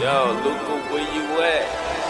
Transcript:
Yo, Luca, where you at?